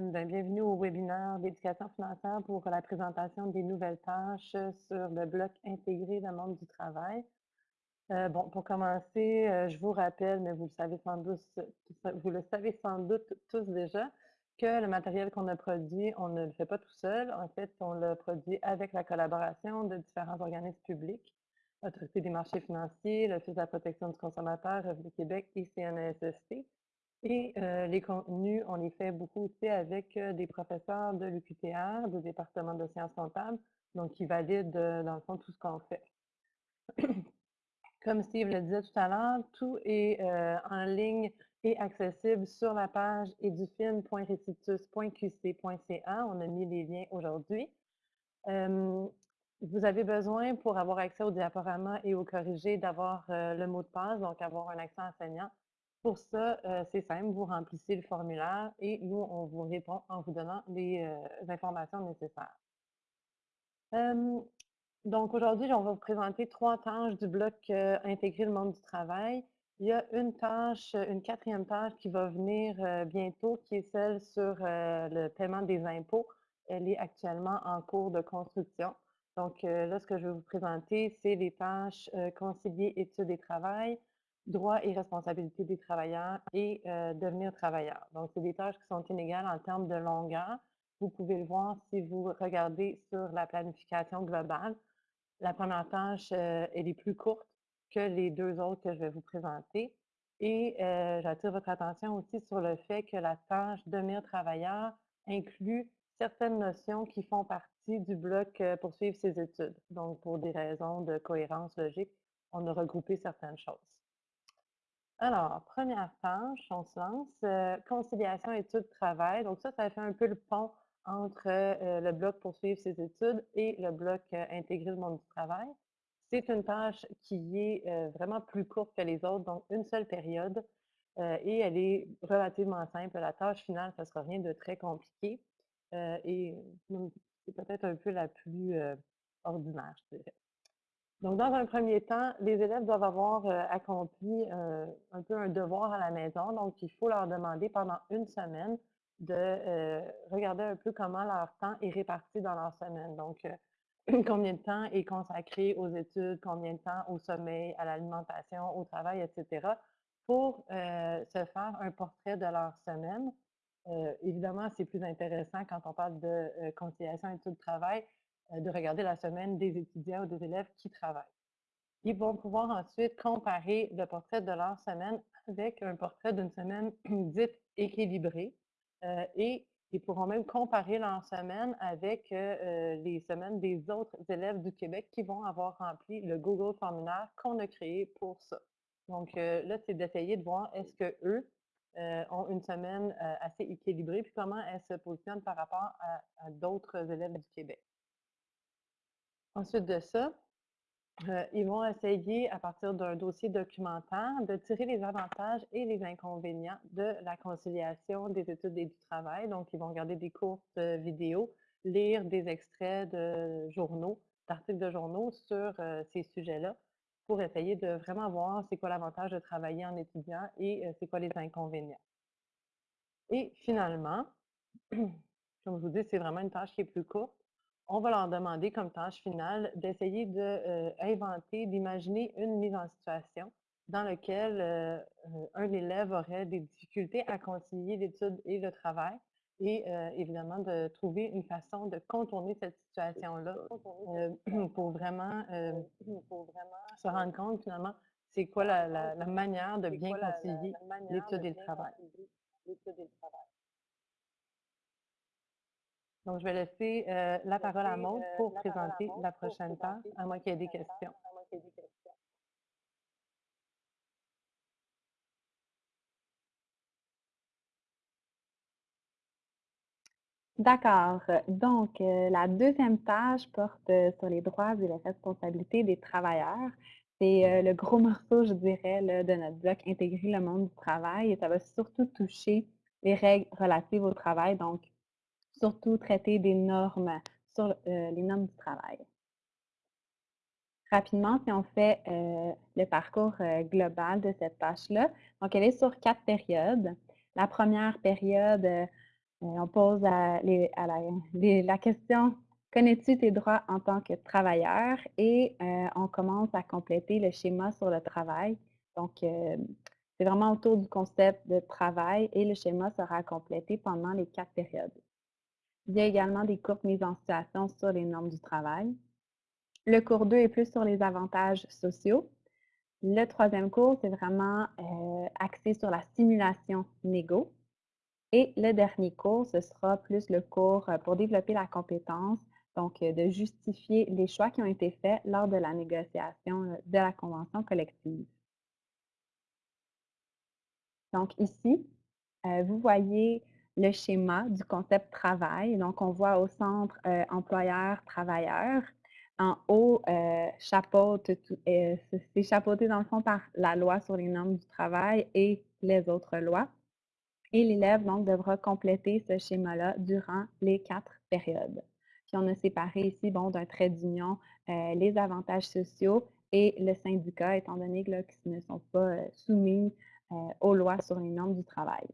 Ben, bienvenue au webinaire d'éducation financière pour la présentation des nouvelles tâches sur le bloc intégré dans monde du travail. Euh, bon, pour commencer, euh, je vous rappelle, mais vous le savez sans doute, vous le savez sans doute tous déjà, que le matériel qu'on a produit, on ne le fait pas tout seul. En fait, on le produit avec la collaboration de différents organismes publics, l'Autorité des marchés financiers, l'Office de la protection du consommateur, Revenu Québec et CNSST. Et euh, les contenus, on les fait beaucoup aussi avec euh, des professeurs de l'UQTR, du département de sciences comptables, donc qui valident euh, dans le fond tout ce qu'on fait. Comme Steve le disait tout à l'heure, tout est en ligne et accessible sur la page edufin.recitus.qc.ca. On a mis les liens aujourd'hui. vous avez besoin, pour avoir accès au diaporama et au corrigé, d'avoir le mot de passe, donc avoir un accent enseignant. Pour ça, euh, c'est simple, vous remplissez le formulaire et nous, on vous répond en vous donnant les euh, informations nécessaires. donc aujourd'hui, on va vous présenter trois tâches du bloc euh, Intégrer le monde du travail. Il y a une tâche, une quatrième tâche qui va venir bientôt, qui est celle sur le paiement des impôts. Elle est actuellement en cours de construction. Donc là, ce que je vais vous présenter, c'est les tâches concilier études et travail, droits et responsabilités des travailleurs et euh, devenir travailleur. Donc, c'est des tâches qui sont inégales en termes de longueur. Vous pouvez le voir si vous regardez sur la planification globale. La première tâche, euh, elle est plus courte que les deux autres que je vais vous présenter. Et euh, j'attire votre attention aussi sur le fait que la tâche devenir travailleur inclut certaines notions qui font partie du bloc poursuivre ses études. Donc, pour des raisons de cohérence logique, on a regroupé certaines choses. Alors, première tâche, on se lance. Euh, conciliation études-travail. Donc ça, ça fait un peu le pont entre euh, le bloc poursuivre ses études et le bloc euh, intégrer le monde du travail. C'est une tâche qui est vraiment plus courte que les autres, donc une seule période, et elle est relativement simple. La tâche finale, ça ne sera rien de très compliqué, et c'est peut-être un peu la plus ordinaire, je dirais. Donc, dans un premier temps, les élèves doivent avoir euh, accompli euh, un peu un devoir à la maison. Donc, il faut leur demander pendant une semaine de euh, regarder un peu comment leur temps est réparti dans leur semaine. Donc, combien de temps est consacré aux études, combien de temps au sommeil, à l'alimentation, au travail, etc., pour se faire un portrait de leur semaine. évidemment, c'est plus intéressant quand on parle de conciliation études-travail de regarder la semaine des étudiants ou des élèves qui travaillent. Ils vont pouvoir ensuite comparer le portrait de leur semaine avec un portrait d'une semaine dite équilibrée euh, et ils pourront même comparer leur semaine avec euh, les semaines des autres élèves du Québec qui vont avoir rempli le Google formulaire qu'on a créé pour ça. Donc là, c'est d'essayer de voir est-ce que eux ont une semaine assez équilibrée, puis comment elle se positionne par rapport à d'autres élèves du Québec. Ensuite de ça, euh, ils vont essayer, à partir d'un dossier documentaire, de tirer les avantages et les inconvénients de la conciliation des études et du travail. Donc, ils vont regarder des courtes euh, vidéos, lire des extraits de journaux, d'articles de journaux sur euh, ces sujets-là pour essayer de vraiment voir c'est quoi l'avantage de travailler en étudiant et c'est quoi les inconvénients. Et finalement, comme je vous dis, c'est vraiment une tâche qui est plus courte on va leur demander comme tâche finale d'essayer d'inventer, euh, d'imaginer une mise en situation dans laquelle euh, euh, un élève aurait des difficultés à concilier l'étude et le travail et évidemment de trouver une façon de contourner cette situation-là pour, vraiment, se rendre compte finalement c'est quoi la, manière de bien concilier l'étude et le travail. Donc, je vais laisser euh, la parole à Maud euh, pour présenter la prochaine tâche, à moins qu'il y ait des questions. D'accord. Donc, euh, la deuxième tâche porte sur les droits et les responsabilités des travailleurs. C'est le gros morceau, je dirais, de notre bloc Intégrer le monde du travail et ça va surtout toucher les règles relatives au travail, donc surtout traiter des normes sur euh, les normes du travail. Rapidement, si on fait euh, le parcours euh, global de cette tâche-là, donc elle est sur quatre périodes. La première période on pose la question: «Connais-tu tes droits en tant que travailleur?» et on commence à compléter le schéma sur le travail. Donc, c'est vraiment autour du concept de travail et le schéma sera complété pendant les 4 périodes. Il y a également des courtes mises en situation sur les normes du travail. Le cours 2 est plus sur les avantages sociaux. Le troisième cours, c'est vraiment, heu, axé sur la simulation négo et le dernier cours, ce sera plus le cours, heu, pour développer la compétence, donc heu, de justifier les choix qui ont été faits lors de la négociation, de la convention collective. Donc ici, vous voyez le schéma du concept travail. Donc on voit au centre, heu, employeur-travailleur. En haut, heu, chapeaute heu, c'est chapeauté dans le fond par la loi sur les normes du travail et les autres lois. Et l'élève donc devra compléter ce schéma-là durant les 4 périodes. Puis on a séparé ici, bon, d'un trait d'union, heu, les avantages sociaux et le syndicat, étant donné qu'ils ne sont pas, soumis, aux lois sur les normes du travail.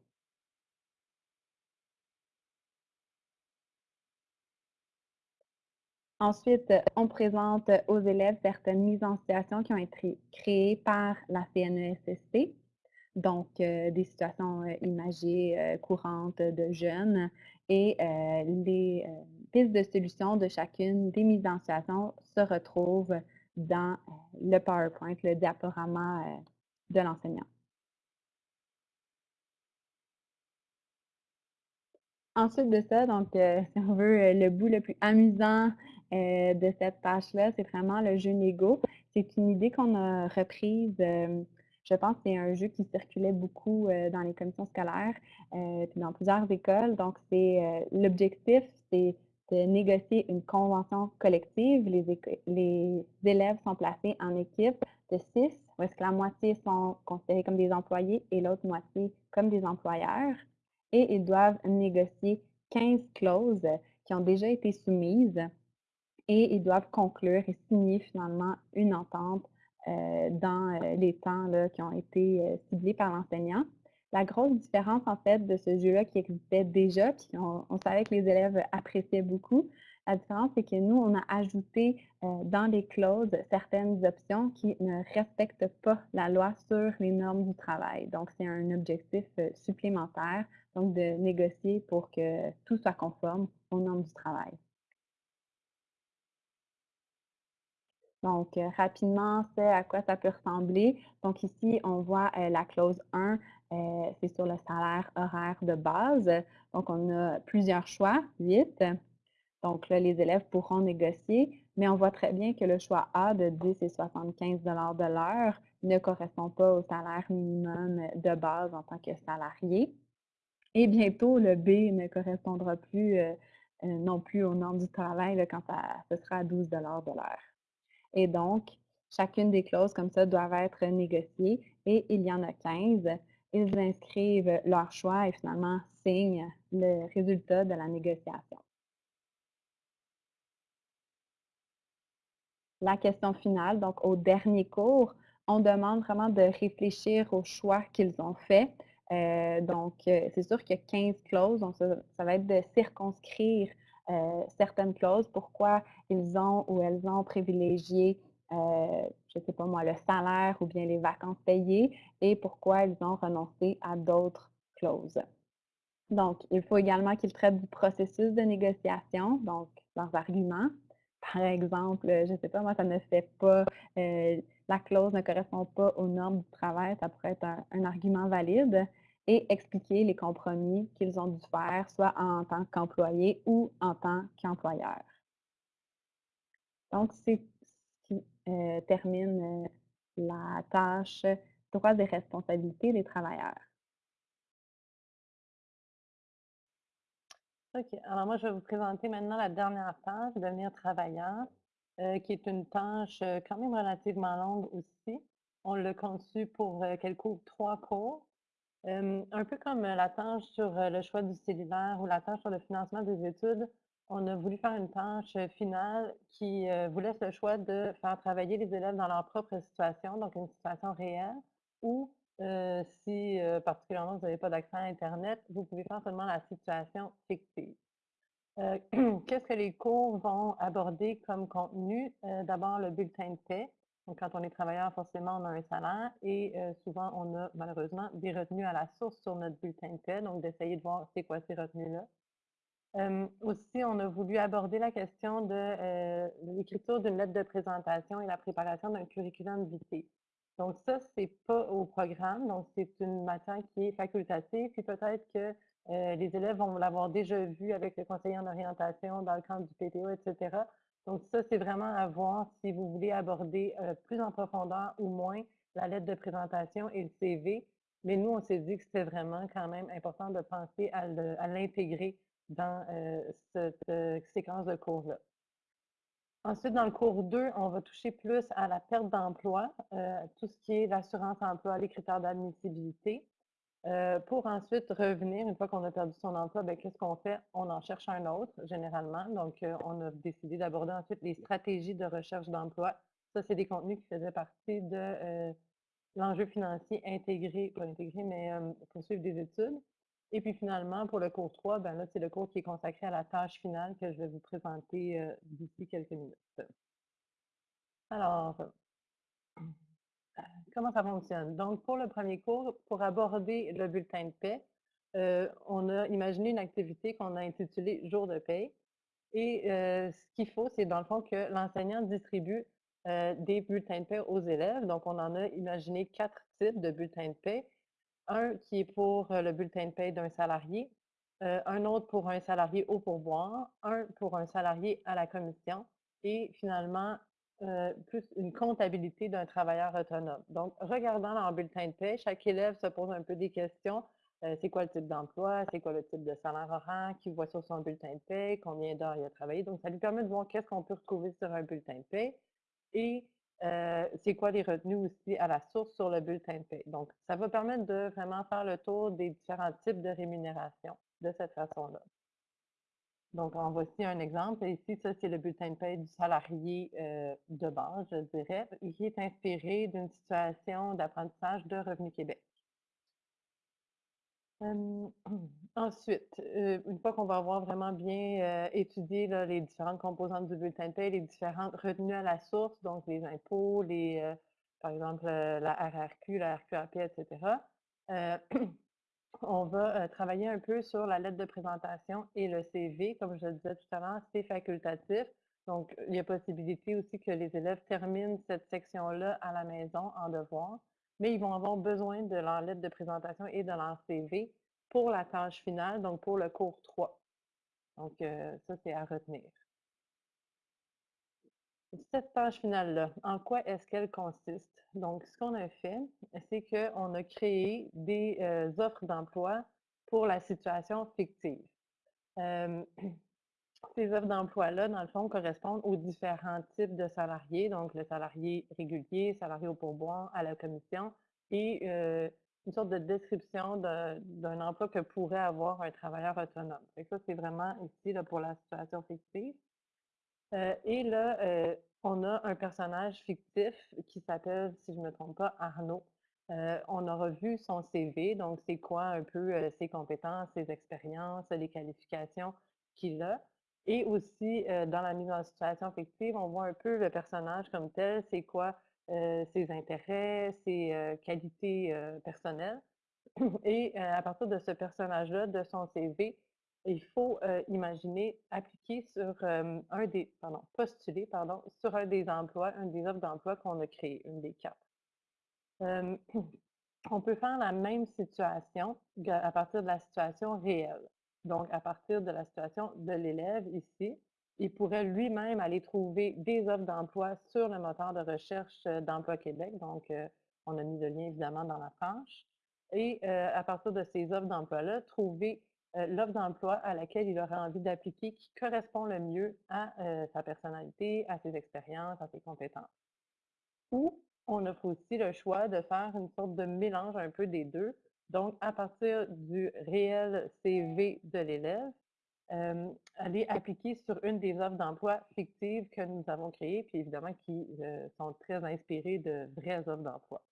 Ensuite, on présente aux élèves certaines mises en situation qui ont été créées par la CNESST. Donc, heu, des situations, heu, imagées, heu, courantes de jeunes et les, pistes de solutions de chacune des mises en situation se retrouvent dans, le PowerPoint, le diaporama, de l'enseignant. Ensuite de ça, donc, si on veut, le bout le plus amusant, heu, de cette tâche-là, c'est vraiment le jeu Lego. C'est une idée qu'on a reprise, hem, je pense que c'est un jeu qui circulait beaucoup, heu, dans les commissions scolaires, puis dans plusieurs écoles. Donc c'est, l'objectif, c'est de négocier une convention collective. Les les élèves sont placés en équipe de 6, où est-ce que la moitié sont considérés comme des employés et l'autre moitié comme des employeurs et ils doivent négocier 15 clauses qui ont déjà été soumises et ils doivent conclure et signer finalement une entente, heu, dans, heu, les temps qui ont été, heu, ciblés par l'enseignant. La grosse différence en fait de ce jeu-là qui existait déjà, puis on savait que les élèves appréciaient beaucoup, la différence c'est que nous, on a ajouté, dans les clauses certaines options qui ne respectent pas la loi sur les normes du travail. Donc c'est un objectif, supplémentaire, donc de négocier pour que tout soit conforme aux normes du travail. Donc, heu, rapidement, c'est à quoi ça peut ressembler. Donc ici, on voit, heu, la clause 1, heu, c'est sur le salaire horaire de base. Donc on a plusieurs choix, 8. Donc là, les élèves pourront négocier, mais on voit très bien que le choix A de 10 et 75 de l'heure ne correspond pas au salaire minimum de base en tant que salarié. Et bientôt, le B ne correspondra plus, non plus aux normes du travail quand ça ce sera à 12 de l'heure. Et donc, chacune des clauses comme ça doivent être négociées et il y en a 15. Ils inscrivent leur choix et finalement signent le résultat de la négociation. La question finale, donc au dernier cours, on demande vraiment de réfléchir aux choix qu'ils ont faits. Heu, donc, heu, c'est sûr qu'il y a 15 clauses, donc ça ça va être de circonscrire, heu, certaines clauses, pourquoi ils ont ou elles ont privilégié, heu, je ne sais pas moi, le salaire ou bien les vacances payées et pourquoi ils ont renoncé à d'autres clauses. Donc, il faut également qu'ils traitent du processus de négociation, donc leurs arguments. Par exemple, je ne sais pas moi, ça ne fait pas, heu, la clause ne correspond pas aux normes du travail, ça pourrait être un argument valide et expliquer les compromis qu'ils ont dû faire, soit en tant qu'employé ou en tant qu'employeur. Donc c'est ce qui, heu, termine, heu, la tâche droits et responsabilités des travailleurs. OK. Alors moi, je vais vous présenter maintenant la dernière tâche, devenir travailleur, heu, qui est une tâche, quand même relativement longue aussi. On l'a conçue pour, qu'elle couvre 3 cours. Un peu comme, la tâche sur, le choix du cellulaire ou la tâche sur le financement des études, on a voulu faire une tâche, finale qui, vous laisse le choix de faire travailler les élèves dans leur propre situation, donc une situation réelle ou si, particulièrement vous n'avez pas d'accès à internet, vous pouvez faire seulement la situation fictive. Qu'est-ce que les cours vont aborder comme contenu? D'abord le bulletin de paie. Donc quand on est travailleur, forcément, on a un salaire et heu, souvent on a malheureusement des retenues à la source sur notre bulletin de paie, donc d'essayer de voir c'est quoi ces retenues-là. Aussi, on a voulu aborder la question de, heu, l'écriture d'une lettre de présentation et la préparation d'un curriculum vitae. Donc ça, c'est pas au programme, donc c'est une matière qui est facultative, puis peut-être que, heu, les élèves vont l'avoir déjà vu avec le conseiller en orientation dans le cadre du PTO et cetera. Donc ça, c'est vraiment à voir si vous voulez aborder, heu, plus en profondeur ou moins la lettre de présentation et le CV. Mais nous, on s'est dit que c'était vraiment quand même important de penser à l'intégrer dans, heu, cette, heu, séquence de cours-là. Ensuite, dans le cours 2, on va toucher plus à la perte d'emploi, tout ce qui est l'assurance emploi, les critères d'admissibilité, heu, pour ensuite revenir, une fois qu'on a perdu son emploi, ben, qu'est-ce qu'on fait? On en cherche un autre généralement. Donc, heu, on a décidé d'aborder ensuite les stratégies de recherche d'emploi. Ça, c'est des contenus qui faisaient partie de, heu, l'enjeu financier intégré pas intégré, mais, hem, poursuivre des études. Et puis finalement, pour le cours 3, ben là, c'est le cours qui est consacré à la tâche finale que je vais vous présenter, d'ici quelques minutes. Alors, comment ça fonctionne? Donc pour le premier cours, pour aborder le bulletin de paie, heu, on a imaginé une activité qu'on a intitulée «Jour de paie» et heu, ce qu'il faut, c'est dans le fond que l'enseignant distribue, heu, des bulletins de paie aux élèves. Donc on en a imaginé 4 types de bulletins de paie. Un qui est pour, le bulletin de paie d'un salarié, un autre pour un salarié au pourboire, un pour un salarié à la commission et finalement, heu, plus une comptabilité d'un travailleur autonome. Donc, regardant leur bulletin de paie, chaque élève se pose un peu des questions. Heu, c'est quoi le type d'emploi? C'est quoi le type de salaire horaire qu'il voit sur son bulletin de paie? Combien d'heures il a travaillé? Donc, ça lui permet de voir qu'est-ce qu'on peut retrouver sur un bulletin de paie et Heu, c'est quoi les retenues aussi à la source sur le bulletin de paie? Donc, ça va permettre de vraiment faire le tour des différents types de rémunération de cette façon-là. Donc, en voici un exemple. Ici, ça, c'est le bulletin de paie du salarié, heu, de base, je dirais, qui est inspiré d'une situation d'apprentissage de Revenu Québec. Ensuite, heu, une fois qu'on va avoir vraiment bien, heu, étudié les différentes composantes du bulletin de paie, les différentes retenues à la source, donc les impôts, les, par exemple, la RRQ, la RQAP et cetera, heu, on va, heu, travailler un peu sur la lettre de présentation et le CV. Comme je le disais tout à l'heure, c'est facultatif, donc il y a possibilité aussi que les élèves terminent cette section-là à la maison en devoir, mais ils vont avoir besoin de leur lettre de présentation et de leur CV pour la tâche finale, donc pour le cours 3. Donc heu, ça, c'est à retenir. Cette tâche finale-là, en quoi est-ce qu'elle consiste? Donc, ce qu'on a fait, c'est qu'on a créé des, heu, offres d'emploi pour la situation fictive. Ces offres d'emploi-là, dans le fond, correspondent aux différents types de salariés, donc le salarié régulier, salarié au pourboire, à la commission et heu, une sorte de description de d'un emploi que pourrait avoir un travailleur autonome. Que ça, c'est vraiment ici, là, pour la situation fictive. Heu et là, heu, on a un personnage fictif qui s'appelle, si je ne me trompe pas, Arnaud. Heu, on aura vu son CV, donc c'est quoi un peu, ses compétences, ses expériences, les qualifications qu'il a et aussi, dans la mise en situation fictive, on voit un peu le personnage comme tel, c'est quoi, ses intérêts, ses, qualités, personnelles. Et à partir de ce personnage-là, de son CV, il faut, heu, imaginer appliquer sur, un des pardon, postuler, pardon, sur un des emplois, une des offres d'emploi qu'on a créées, une des 4. Hem, on peut faire la même situation à partir de la situation réelle. Donc à partir de la situation de l'élève ici, il pourrait lui-même aller trouver des offres d'emploi sur le moteur de recherche, d'Emploi Québec. Donc, heu, on a mis le lien évidemment dans la page et heu, à partir de ces offres d'emploi-là, trouver, l'offre d'emploi à laquelle il aurait envie d'appliquer qui correspond le mieux à, heu, sa personnalité, à ses expériences, à ses compétences. Ou on offre aussi le choix de faire une sorte de mélange un peu des 2. Donc à partir du réel CV de l'élève, hem, aller appliquer sur une des offres d'emploi fictives que nous avons créées, puis évidemment qui, sont très inspirées de vraies offres d'emploi.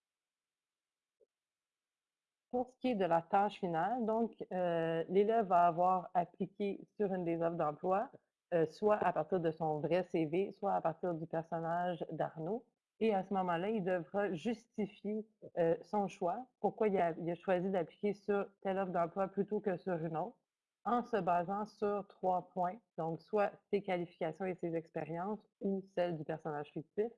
Pour ce qui est de la tâche finale, donc, euh, l'élève va avoir appliqué sur une des offres d'emploi, euh, soit à partir de son vrai CV, soit à partir du personnage d'Arnaud. Et à ce moment-là, il devra justifier euh, son choix, pourquoi il a, choisi d'appliquer sur telle offre d'emploi plutôt que sur une autre, en se basant sur trois points, donc soit ses qualifications et ses expériences ou celles du personnage fictif,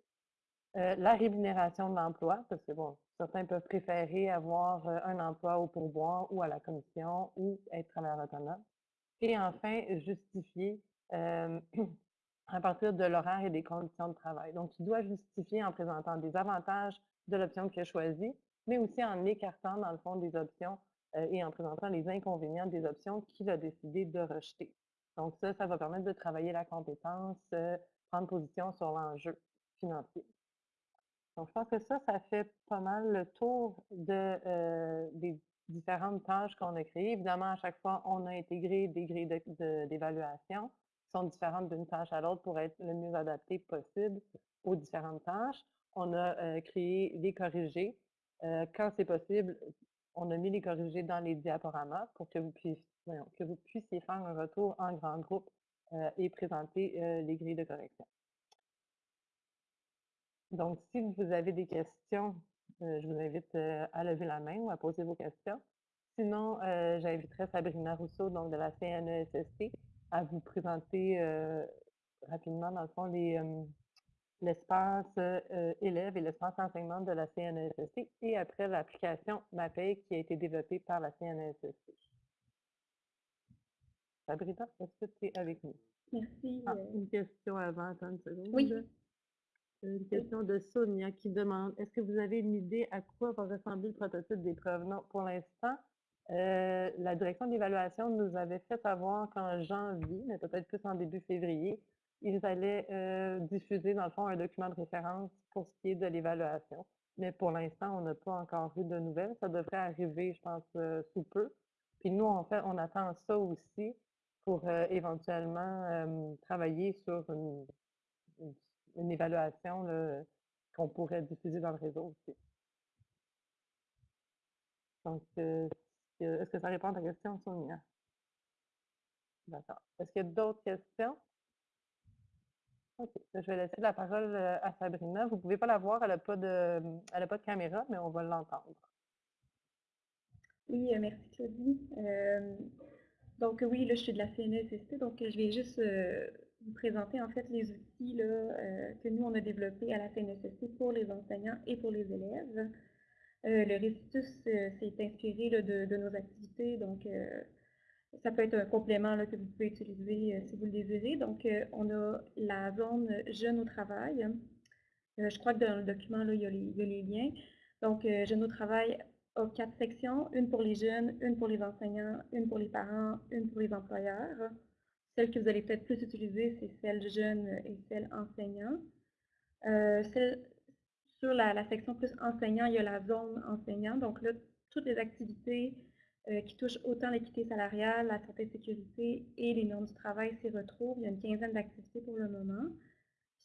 la rémunération de l'emploi, parce que bon, certains peuvent préférer avoir euh, un emploi au pourboire ou à la commission ou être travailleur autonome. Et enfin, justifier euh, à partir de l'horaire et des conditions de travail. Donc, tu dois justifier en présentant des avantages de l'option que tu as choisie, mais aussi en écartant, dans le fond, des options et en présentant les inconvénients des options qu'il a décidé de rejeter. Donc, ça, ça va permettre de travailler la compétence, prendre position sur l'enjeu financier. Donc, je pense que ça, ça fait pas mal le tour de, euh, des différentes tâches qu'on a créées. Évidemment, à chaque fois, on a intégré des grilles d'évaluation qui sont différentes d'une tâche à l'autre pour être le mieux adapté possible aux différentes tâches. On a euh, créé des corrigés. Euh, quand c'est possible, on a mis les corrigés dans les diaporamas pour que vous puissiez, que vous puissiez faire un retour en grand groupe et présenter les grilles de correction. Donc, si vous avez des questions, euh, je vous invite euh, à lever la main ou à poser vos questions. Sinon, euh, j'inviterai Sabrina Rousseau, donc de la CNESST, à vous présenter rapidement, dans le fond, l'espace élève et l'espace enseignement de la CNESST et après l'application MAPEI qui a été développée par la CNESST. Sabrina, est-ce que tu es avec nous? Merci. Ah, une question avant, attends une seconde. Oui. Une question de Sonia qui demande Est-ce que vous avez une idée à quoi va ressembler le prototype d'épreuve? Non, pour l'instant, euh, la direction d'évaluation nous avait fait savoir qu'en janvier, mais peut-être plus en début février, ils allaient euh, diffuser, dans le fond, un document de référence pour ce qui est de l'évaluation. Mais pour l'instant, on n'a pas encore eu de nouvelles. Ça devrait arriver, je pense, euh, sous peu. Puis nous, en fait, on attend ça aussi pour éventuellement travailler sur une une évaluation qu'on pourrait diffuser dans le réseau aussi. Donc, euh, est-ce que ça répond à ta question, Sonia? D'accord. Est-ce qu'il y a d'autres questions? OK. Je vais laisser la parole euh, à Sabrina. Vous ne pouvez pas la voir, elle n'a pas, de, pas de caméra, mais on va l'entendre. Oui, euh, merci Claudie. donc oui, là, je suis de la CNSST, donc je vais juste vous présenter en fait les outils là, euh, que nous, on a développés à la CNSST pour les enseignants et pour les élèves. Euh, le Récitus euh, s'est inspiré de, nos activités, donc ça peut être un complément là, que vous pouvez utiliser si vous le désirez. Donc, on a la zone Jeunes au travail. je crois que dans le document, là, il, y a les, il y a les liens. Donc, Jeunes au travail a quatre sections, une pour les jeunes, une pour les enseignants, une pour les parents, une pour les employeurs. Celle que vous allez peut-être plus utiliser, c'est celle jeune et celle enseignant. Euh, sur la, section plus enseignant, il y a la zone enseignant. Donc là, toutes les activités euh, qui touchent autant l'équité salariale, la santé et sécurité et les normes du travail s'y retrouvent. Il y a une quinzaine d'activités pour le moment.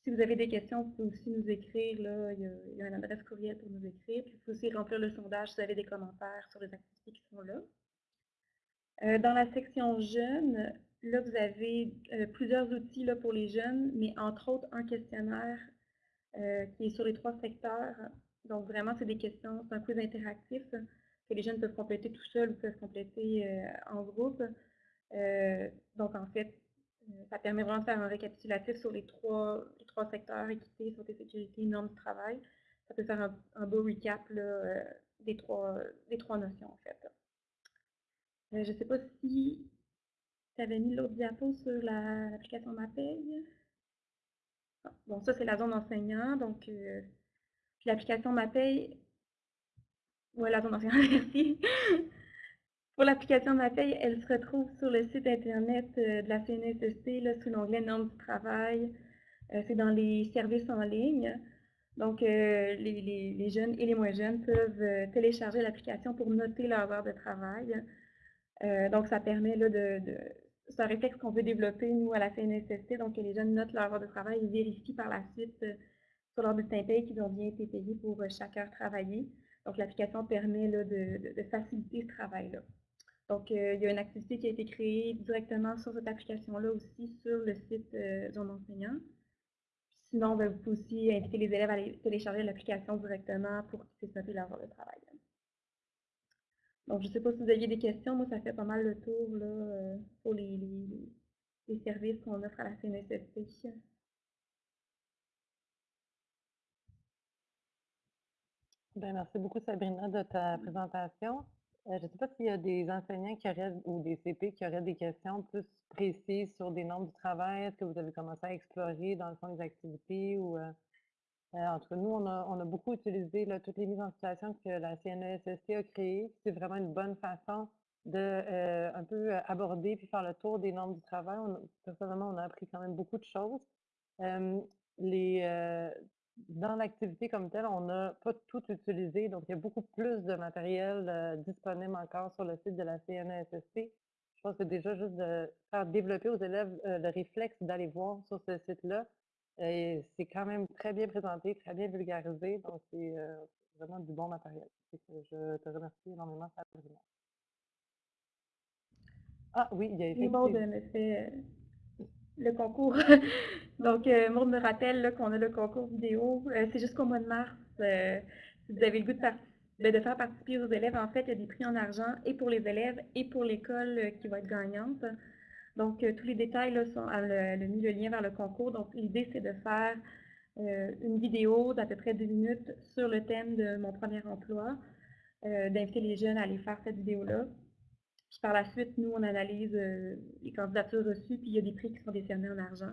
Si vous avez des questions, vous pouvez aussi nous écrire. Là, il, y a, il y a une adresse courriel pour nous écrire. Puis vous pouvez aussi remplir le sondage si vous avez des commentaires sur les activités qui sont là. Euh, dans la section jeunes, Là, vous avez euh, plusieurs outils là, pour les jeunes, mais entre autres un questionnaire euh, qui est sur les trois secteurs. Donc, vraiment, c'est des questions, c'est un quiz interactif que les jeunes peuvent compléter tout seuls ou peuvent compléter euh, en groupe. donc, en fait, ça permet vraiment de faire un récapitulatif sur les trois, trois secteurs, équité, santé, sécurité, normes de travail. Ça peut faire un, beau recap des, trois, des trois notions, en fait. je ne sais pas si tu avais mis l'autre diapo sur l'application MAPEI. Ah, bon, ça, c'est la zone enseignant. Donc, euh, l'application MAPEI. Oui, la zone enseignant, merci. Pour l'application MAPEI, elle se retrouve sur le site Internet euh, de la CNSST, sous l'onglet Normes du travail. Euh, c'est dans les services en ligne. Donc, les, jeunes et les moins jeunes peuvent télécharger l'application pour noter leur heure de travail. donc, ça permet là, de, c'est un réflexe qu'on veut développer, nous, à la CNSST, donc que les jeunes notent leur heure de travail et vérifient par la suite euh, sur leur bulletin paye qu'ils ont bien été payés pour euh, chaque heure travaillée. Donc, l'application permet de, faciliter ce travail-là. Donc, il y a une activité qui a été créée directement sur cette application-là aussi sur le site Zone enseignant. Sinon, ben, vous pouvez aussi inviter les élèves à télécharger l'application directement pour qu'ils puissent noter leur heure de travail. Donc, je ne sais pas si vous aviez des questions. Moi, ça fait pas mal le tour là, euh, pour les, les, services qu'on offre à la CNSST. Ben, merci beaucoup, Sabrina, de ta présentation. Euh, je ne sais pas s'il y a des enseignants qui auraient, ou des CP qui auraient des questions plus précises sur des normes du travail. Est-ce que vous avez commencé à explorer dans le fond des activités ou euh, en tout cas, nous, on a, beaucoup utilisé toutes les mises en situation que la CNESST a créées. C'est vraiment une bonne façon de euh, un peu euh, aborder puis faire le tour des normes du travail. personnellement, on a appris quand même beaucoup de choses. dans l'activité comme telle, on n'a pas tout utilisé, donc il y a beaucoup plus de matériel disponible encore sur le site de la CNESST. Je pense que déjà, juste de faire développer aux élèves le réflexe d'aller voir sur ce site-là, c'est quand même très bien présenté, très bien vulgarisé, donc c'est vraiment du bon matériel. je te remercie énormément, Sabrina. Ah oui, il y a effectivement... me fait le concours. donc, euh, me rappelle qu'on a le concours vidéo. c'est jusqu'au mois de mars. si vous avez le goût de, ben, de, faire participer aux élèves, en fait, il y a des prix en argent et pour les élèves et pour l'école qui va être gagnante. Donc, euh, tous les détails là, sont, le, mis le lien vers le concours. Donc, l'idée, c'est de faire euh, une vidéo d'à peu près deux minutes sur le thème de mon premier emploi, euh, d'inviter les jeunes à aller faire cette vidéo-là. Puis par la suite, nous, on analyse les candidatures reçues, puis il y a des prix qui sont décernés en argent.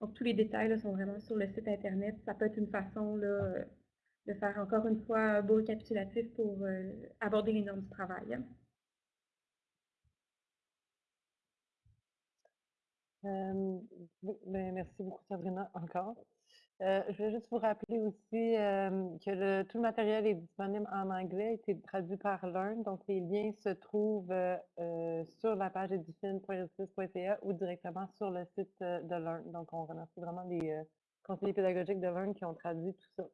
Donc, tous les détails là, sont vraiment sur le site Internet. Ça peut être une façon là, de faire encore une fois un beau récapitulatif pour aborder les normes du travail. Merci beaucoup Sabrina encore. Je vais juste vous rappeler aussi que tout le matériel est disponible en anglais, a été traduit par Learn, donc les liens se trouvent sur la page edufin.ca ou directement sur le site de Learn. Donc on remercie vraiment les conseillers pédagogiques de Learn qui ont traduit tout ça.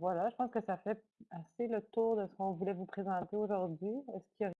voilà, je pense que ça fait assez le tour de ce qu'on voulait vous présenter aujourd'hui. Est-ce qu'il y a